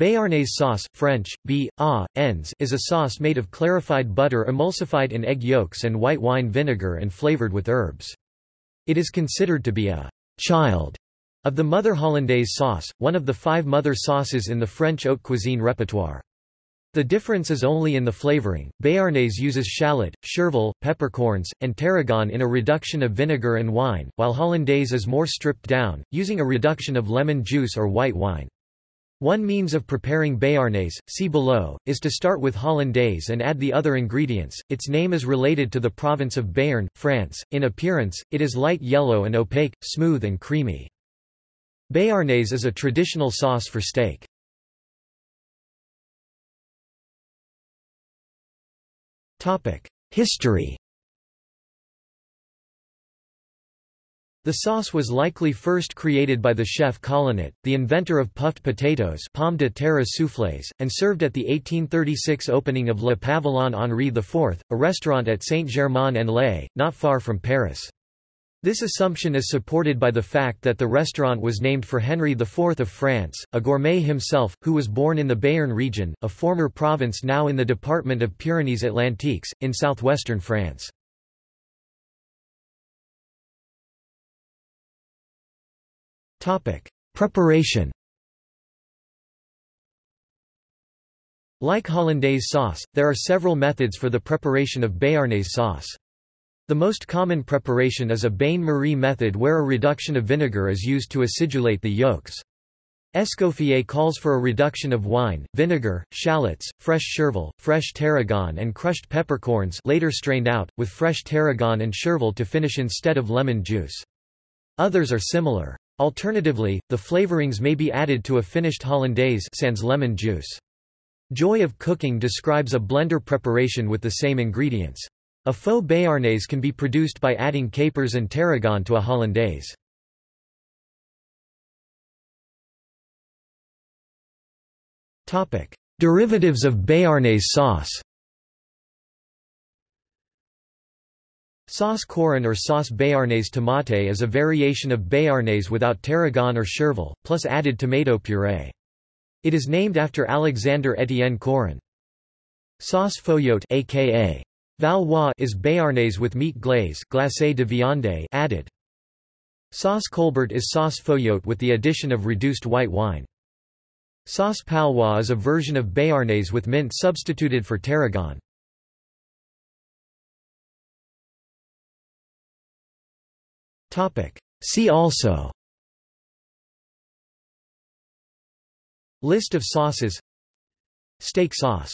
Béarnaise sauce French, b, a, ens is a sauce made of clarified butter emulsified in egg yolks and white wine vinegar and flavored with herbs. It is considered to be a «child» of the Mother Hollandaise sauce, one of the five mother sauces in the French haute cuisine repertoire. The difference is only in the flavoring. Béarnaise uses shallot, chervil, peppercorns, and tarragon in a reduction of vinegar and wine, while Hollandaise is more stripped down, using a reduction of lemon juice or white wine. One means of preparing béarnaise, see below, is to start with hollandaise and add the other ingredients. Its name is related to the province of Béarn, France. In appearance, it is light yellow and opaque, smooth and creamy. Béarnaise is a traditional sauce for steak. History The sauce was likely first created by the chef Collinet, the inventor of puffed potatoes pomme de terre soufflés, and served at the 1836 opening of Le Pavillon Henri IV, a restaurant at Saint-Germain-en-Laye, not far from Paris. This assumption is supported by the fact that the restaurant was named for Henry IV of France, a gourmet himself, who was born in the Béarn region, a former province now in the department of Pyrenees-Atlantiques, in southwestern France. Topic: Preparation. Like hollandaise sauce, there are several methods for the preparation of béarnaise sauce. The most common preparation is a bain-marie method where a reduction of vinegar is used to acidulate the yolks. Escoffier calls for a reduction of wine, vinegar, shallots, fresh chervil, fresh tarragon and crushed peppercorns later strained out, with fresh tarragon and chervil to finish instead of lemon juice. Others are similar. Alternatively, the flavorings may be added to a finished hollandaise sans lemon juice. Joy of Cooking describes a blender preparation with the same ingredients. A faux béarnaise can be produced by adding capers and tarragon to a hollandaise. Derivatives of béarnaise sauce Sauce choron or sauce béarnaise tomate is a variation of béarnaise without tarragon or chervil, plus added tomato purée. It is named after Alexander Étienne Choron. Sauce foyot aka Valois is béarnaise with meat glaze glacé de viande added. Sauce colbert is sauce foyot with the addition of reduced white wine. Sauce palois is a version of béarnaise with mint substituted for tarragon. Topic. See also. List of sauces. Steak sauce